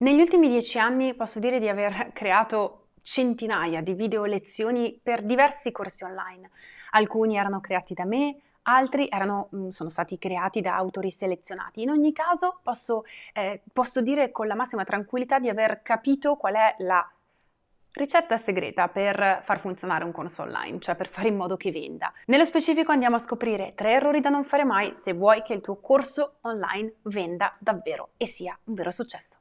Negli ultimi dieci anni posso dire di aver creato centinaia di video lezioni per diversi corsi online. Alcuni erano creati da me, altri erano, mm, sono stati creati da autori selezionati. In ogni caso posso, eh, posso dire con la massima tranquillità di aver capito qual è la ricetta segreta per far funzionare un corso online, cioè per fare in modo che venda. Nello specifico andiamo a scoprire tre errori da non fare mai se vuoi che il tuo corso online venda davvero e sia un vero successo.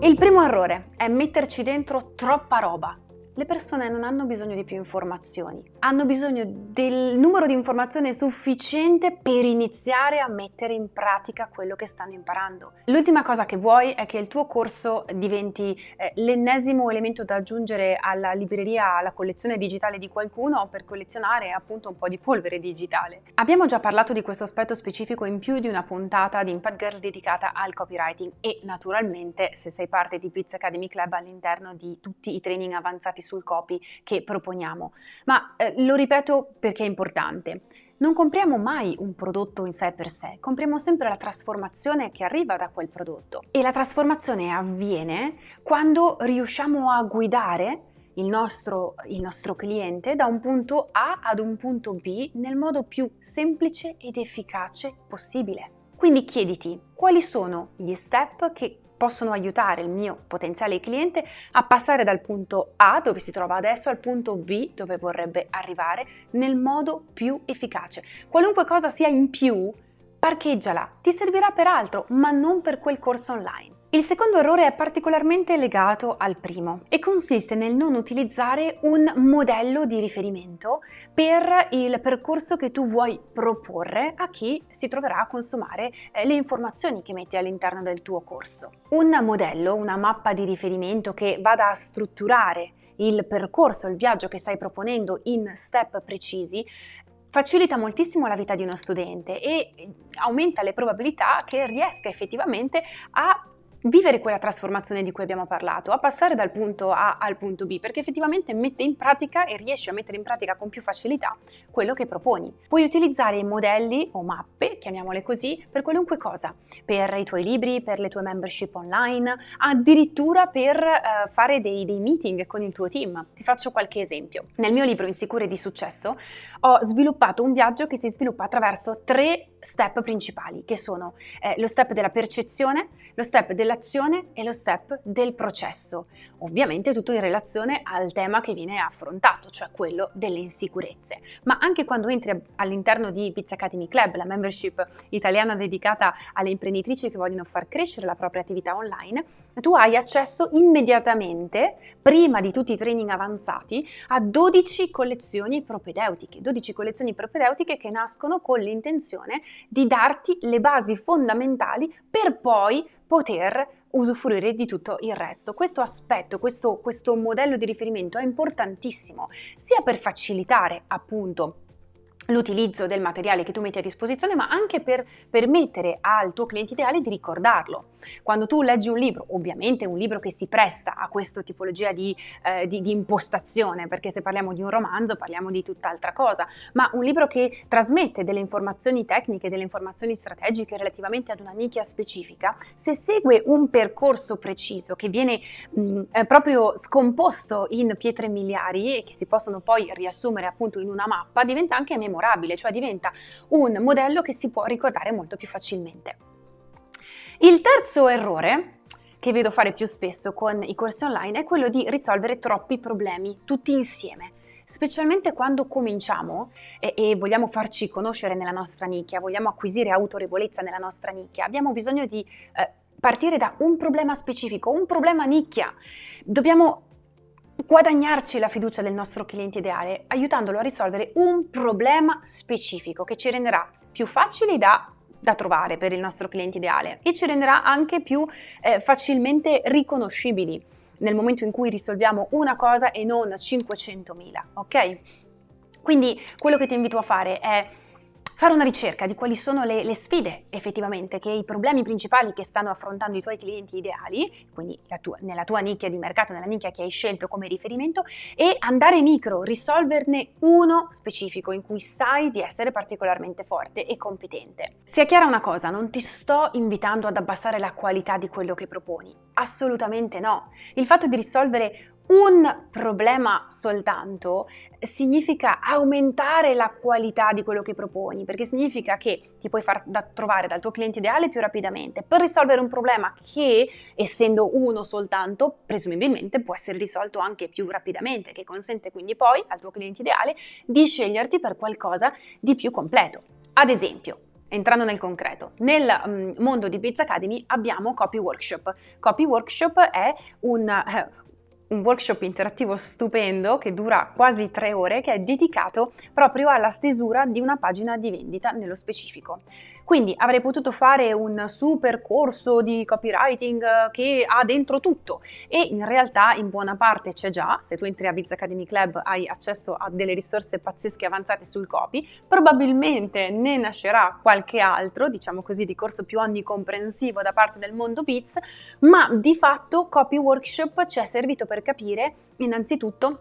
Il primo errore è metterci dentro troppa roba le persone non hanno bisogno di più informazioni, hanno bisogno del numero di informazioni sufficiente per iniziare a mettere in pratica quello che stanno imparando. L'ultima cosa che vuoi è che il tuo corso diventi eh, l'ennesimo elemento da aggiungere alla libreria, alla collezione digitale di qualcuno per collezionare appunto un po' di polvere digitale. Abbiamo già parlato di questo aspetto specifico in più di una puntata di Impact Girl dedicata al copywriting e naturalmente se sei parte di Pizza Academy Club all'interno di tutti i training avanzati sul copy che proponiamo. Ma eh, lo ripeto perché è importante. Non compriamo mai un prodotto in sé per sé, compriamo sempre la trasformazione che arriva da quel prodotto. E la trasformazione avviene quando riusciamo a guidare il nostro, il nostro, cliente da un punto A ad un punto B nel modo più semplice ed efficace possibile. Quindi chiediti quali sono gli step che possono aiutare il mio potenziale cliente a passare dal punto A, dove si trova adesso, al punto B, dove vorrebbe arrivare, nel modo più efficace. Qualunque cosa sia in più, parcheggiala, ti servirà per altro, ma non per quel corso online. Il secondo errore è particolarmente legato al primo e consiste nel non utilizzare un modello di riferimento per il percorso che tu vuoi proporre a chi si troverà a consumare eh, le informazioni che metti all'interno del tuo corso. Un modello, una mappa di riferimento che vada a strutturare il percorso, il viaggio che stai proponendo in step precisi, facilita moltissimo la vita di uno studente e aumenta le probabilità che riesca effettivamente a vivere quella trasformazione di cui abbiamo parlato, a passare dal punto A al punto B, perché effettivamente mette in pratica e riesci a mettere in pratica con più facilità quello che proponi. Puoi utilizzare modelli o mappe, chiamiamole così, per qualunque cosa, per i tuoi libri, per le tue membership online, addirittura per uh, fare dei, dei meeting con il tuo team. Ti faccio qualche esempio. Nel mio libro Insicure di successo ho sviluppato un viaggio che si sviluppa attraverso tre step principali, che sono eh, lo step della percezione, lo step dell'azione e lo step del processo. Ovviamente tutto in relazione al tema che viene affrontato, cioè quello delle insicurezze. Ma anche quando entri all'interno di Pizza Academy Club, la membership italiana dedicata alle imprenditrici che vogliono far crescere la propria attività online, tu hai accesso immediatamente, prima di tutti i training avanzati, a 12 collezioni propedeutiche, 12 collezioni propedeutiche che nascono con l'intenzione di darti le basi fondamentali per poi poter usufruire di tutto il resto. Questo aspetto, questo, questo modello di riferimento è importantissimo sia per facilitare appunto l'utilizzo del materiale che tu metti a disposizione, ma anche per permettere al tuo cliente ideale di ricordarlo. Quando tu leggi un libro, ovviamente un libro che si presta a questa tipologia di, eh, di, di impostazione, perché se parliamo di un romanzo parliamo di tutt'altra cosa, ma un libro che trasmette delle informazioni tecniche, delle informazioni strategiche relativamente ad una nicchia specifica, se segue un percorso preciso che viene mh, eh, proprio scomposto in pietre miliari e che si possono poi riassumere appunto in una mappa, diventa anche memorabile memorabile, cioè diventa un modello che si può ricordare molto più facilmente. Il terzo errore che vedo fare più spesso con i corsi online è quello di risolvere troppi problemi tutti insieme specialmente quando cominciamo e, e, vogliamo farci conoscere nella nostra nicchia, vogliamo acquisire autorevolezza nella nostra nicchia, abbiamo bisogno di eh, partire da un problema specifico, un problema nicchia. Dobbiamo guadagnarci la fiducia del nostro cliente ideale aiutandolo a risolvere un problema specifico che ci renderà più facili da da trovare per il nostro cliente ideale e ci renderà anche più eh, facilmente riconoscibili nel momento in cui risolviamo una cosa e non 500.000, ok? Quindi quello che ti invito a fare è fare una ricerca di quali sono le, le, sfide effettivamente, che i problemi principali che stanno affrontando i tuoi clienti ideali, quindi tua, nella tua nicchia di mercato, nella nicchia che hai scelto come riferimento, e andare micro, risolverne uno specifico in cui sai di essere particolarmente forte e competente. Sia chiara una cosa, non ti sto invitando ad abbassare la qualità di quello che proponi, assolutamente no. Il fatto di risolvere un problema soltanto significa aumentare la qualità di quello che proponi, perché significa che ti puoi far da trovare dal tuo cliente ideale più rapidamente per risolvere un problema che, essendo uno soltanto, presumibilmente può essere risolto anche più rapidamente, che consente quindi poi al tuo cliente ideale di sceglierti per qualcosa di più completo. Ad esempio, Entrando nel concreto, nel um, mondo di Biz Academy abbiamo Copy Workshop. Copy Workshop è un, eh, un workshop interattivo stupendo che dura quasi tre ore che è dedicato proprio alla stesura di una pagina di vendita nello specifico. Quindi avrei potuto fare un super corso di copywriting eh, che ha dentro tutto. E in realtà in buona parte c'è già, se tu entri a Biz Academy Club hai accesso a delle risorse pazzesche avanzate sul copy, probabilmente ne nascerà qualche altro, diciamo così, di corso più onnicomprensivo da parte del mondo Biz, ma di fatto Copy Workshop ci è servito per capire innanzitutto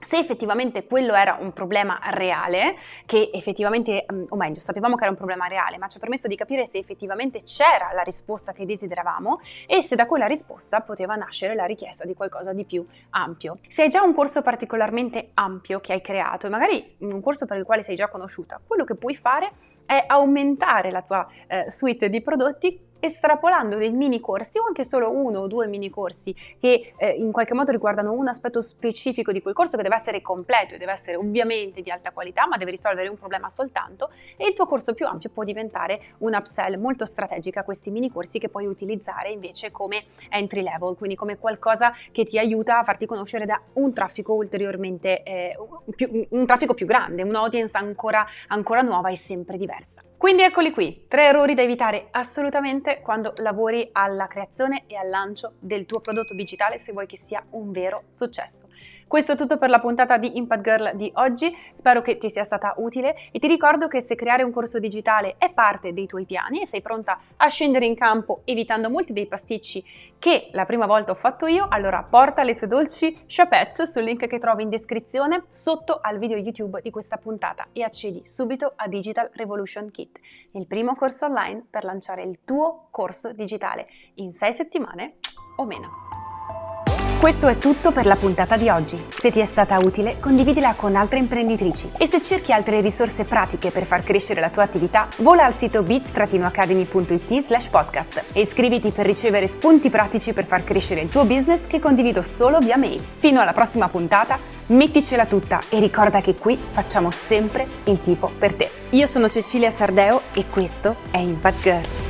se effettivamente quello era un problema reale, che effettivamente, mm, o meglio, sapevamo che era un problema reale, ma ci ha permesso di capire se effettivamente c'era la risposta che desideravamo e se da quella risposta poteva nascere la richiesta di qualcosa di più ampio. Se hai già un corso particolarmente ampio che hai creato e magari un corso per il quale sei già conosciuta, quello che puoi fare è aumentare la tua eh, suite di prodotti estrapolando dei mini corsi o anche solo uno o due mini corsi che eh, in qualche modo riguardano un aspetto specifico di quel corso che deve essere completo e deve essere ovviamente di alta qualità ma deve risolvere un problema soltanto e il tuo corso più ampio può diventare un upsell molto strategica a questi mini corsi che puoi utilizzare invece come entry level quindi come qualcosa che ti aiuta a farti conoscere da un traffico ulteriormente eh, più, un traffico più grande un'audience ancora, ancora nuova e sempre diversa quindi eccoli qui, tre errori da evitare assolutamente quando lavori alla creazione e al lancio del tuo prodotto digitale se vuoi che sia un vero successo. Questo è tutto per la puntata di Impact Girl di oggi, spero che ti sia stata utile e ti ricordo che se creare un corso digitale è parte dei tuoi piani e sei pronta a scendere in campo evitando molti dei pasticci che la prima volta ho fatto io, allora porta le tue dolci chapets sul link che trovi in descrizione sotto al video YouTube di questa puntata e accedi subito a Digital Revolution Kit, il primo corso online per lanciare il tuo corso digitale in 6 settimane o meno. Questo è tutto per la puntata di oggi. Se ti è stata utile, condividila con altre imprenditrici. E se cerchi altre risorse pratiche per far crescere la tua attività, vola al sito bits-academy.it slash podcast e iscriviti per ricevere spunti pratici per far crescere il tuo business che condivido solo via mail. Fino alla prossima puntata, metticela tutta e ricorda che qui facciamo sempre il tifo per te. Io sono Cecilia Sardeo e questo è Impact Girl.